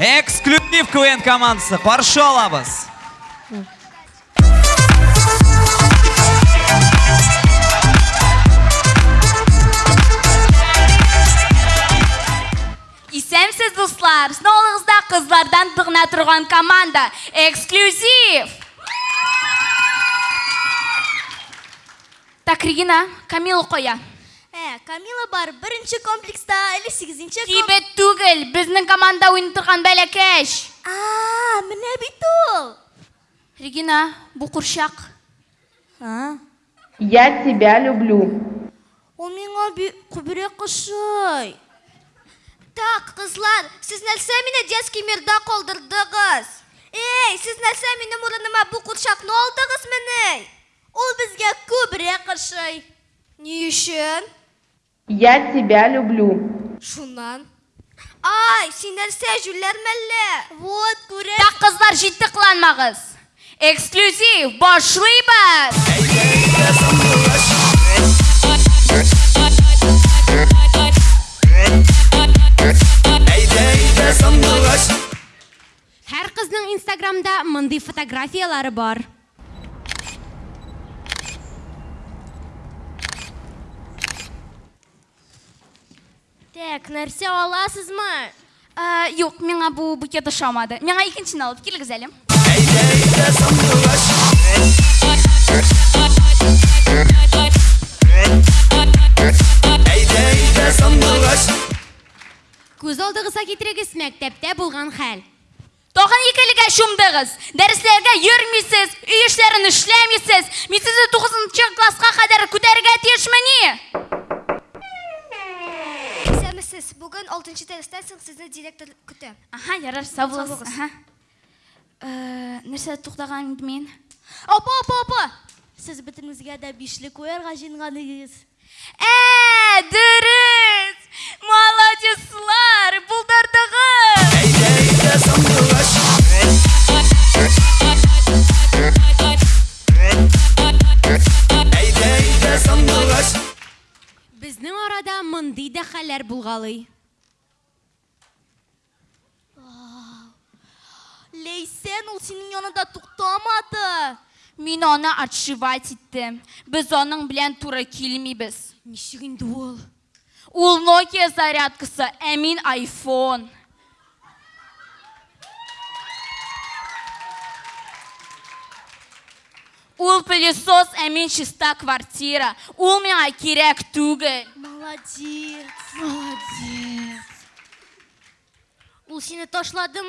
эксклюзив квн командасы қаршы алабыз Исәмсез дуслар, сынаулығызда қызлардан бұғына тұрған команда эксклюзив. Так, Регина, Камилу қоя. Ә, Камила бар бірінші комплекста әлі сегізінші Тибет түгіл, біздің команда ойын тұрған бәләкәш. А, міне бит ол. Регина, бұл құршақ. А, Я тебя люблю. ол миңа би- күбірек қышой. Так, қызлар, сіз нәрсе мені детский мирда қолдырдыңыз? Ей, сіз нәрсе мені мұрыныма бұл құршақ не олдыңыз мені? Ол бізге күбірек қышой. Не үшін? Я тебя люблю. Шунан. Ай, сен нәрсе жүлер мәлі? Вот, күрек. Так, қызлар, жетті қыланмағыз. Эксклюзив, башлайбыз. Һәр кызның Инстаграмда мондый фотографиялары бар. Так, нәрсе аласызмы? Ә, Юк, миңа бұл букет ошамады. Миңа икенчini алып келгіз әлем. Күз алдыгызга китерегез мәктәптә булган хәл. Тоғын екіліге шумдығыз. Дәрістерге йөрмейсіз, үй ішлерін ішлемейсіз. Мен сізді 9 классқа ярар, сау боласыз. Ә, Нәрсе тоқтаған мен? Опа, опа, опа! Сіз бітімізге де бішлік қоярға жинғаныңыз. Ә, дұрыс! Молодецлар, бұлдардығыз! Безнең арада мондый да хәлләр булгалый. Лейсен, ол сенің янында тоқтамады. Мен оны отшивать еттім. Біз оның білән тура келмейбіз. Ничек инде ул? Ул Nokia зарядкасы, ә мен iPhone. Ул пылесос, ә мен чиста квартира. Ул миңа керек түгел. Молодец. Молодец. Ол сені ташлады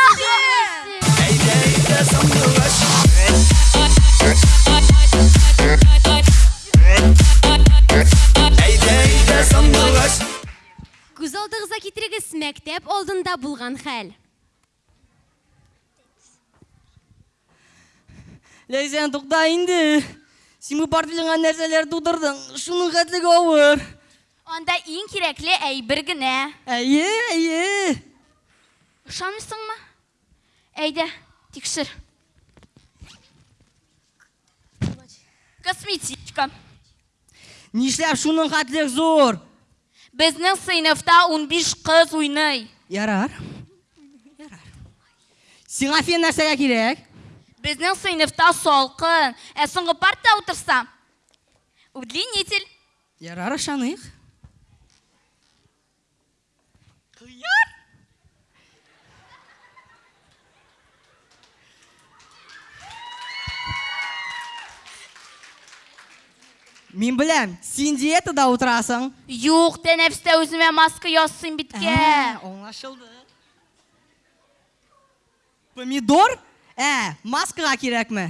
Ма? Күз алдыгызга китерегез мәктәп алдында булган хәл. Ләйсән тоқта инде. Син бу портфелеңа нәрсәләр тудырдың? Шуның хәтлеге авыр. Анда иң кирәкле әйбер генә. Әйе, әйе. Ышанмыйсыңмы? Әйдә, тикшер. Косметичка. Нишләп шуның хәтлек зур? Безнең сыйныфта 15 кыз уйный. Ярар. Ярар. Сиңа фен нәрсәгә кирәк? Безнең сыйныфта салкын, ә соңгы партта утырсам. Удлинитель. Ярар, ышаныйк. Мин беләм, син диетада утырасың. Юк, тәнәфестә үземә маска ясыйм биткә. Ә, аңлашылды. Помидор? Ә, маскага кирәкме?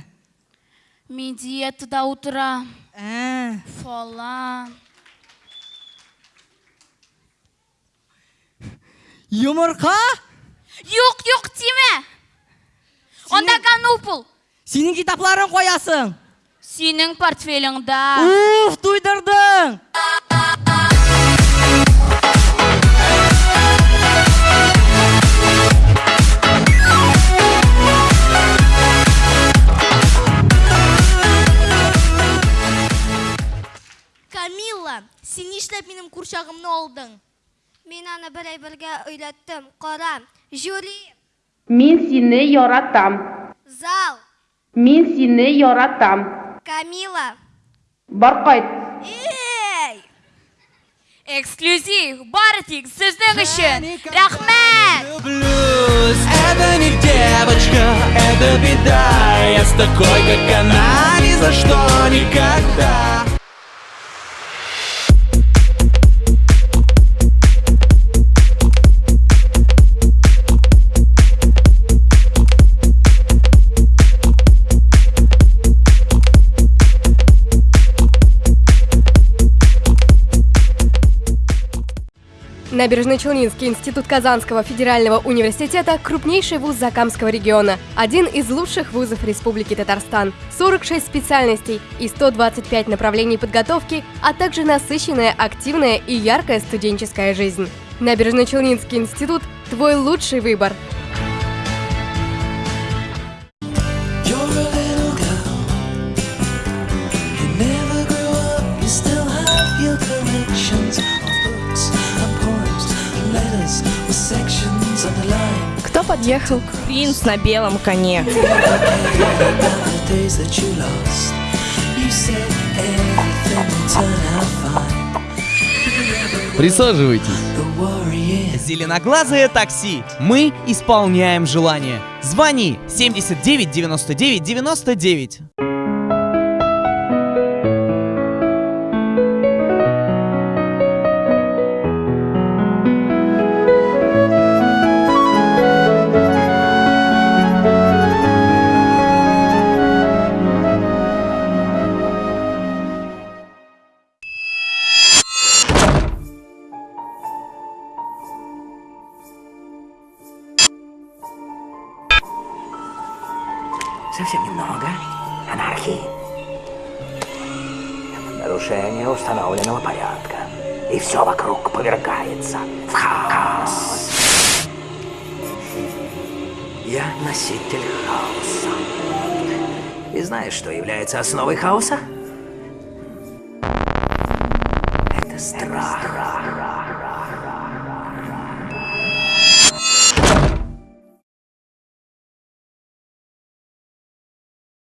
Мин диетада утырам. Ә, Фалан. йомырка? Юк, юк, тимә. Анда канупул. Синең китапларын куясың. Синең портфелеңдә. Уф, туйдырдың. Камилла, сен нишләп минем курчагымны алдың? Мин аны берәй-бергә өйләттем. Кара. Жюли, Мин сине яратам. Зал, Мин сине яратам. Камила. Бар кайт. Эй! Эксклюзив, бары тик сезнең өчен. Рәхмәт! Люблюсь, это не девочка, это беда Я с такой, как она, ни за что никогда Набережно-Челнинский институт Казанского федерального университета – крупнейший вуз Закамского региона, один из лучших вузов Республики Татарстан, 46 специальностей и 125 направлений подготовки, а также насыщенная, активная и яркая студенческая жизнь. Набережно-Челнинский институт – твой лучший выбор. Кто подъехал? Принц на белом коне. Присаживайтесь. Зеленоглазое такси. Мы исполняем желание. Звони 79 99 99. Совсем немного анархии. Нарушение установленного порядка. И все вокруг повергается в хаос. Я носитель хаоса. И знаешь, что является основой хаоса? Это страх.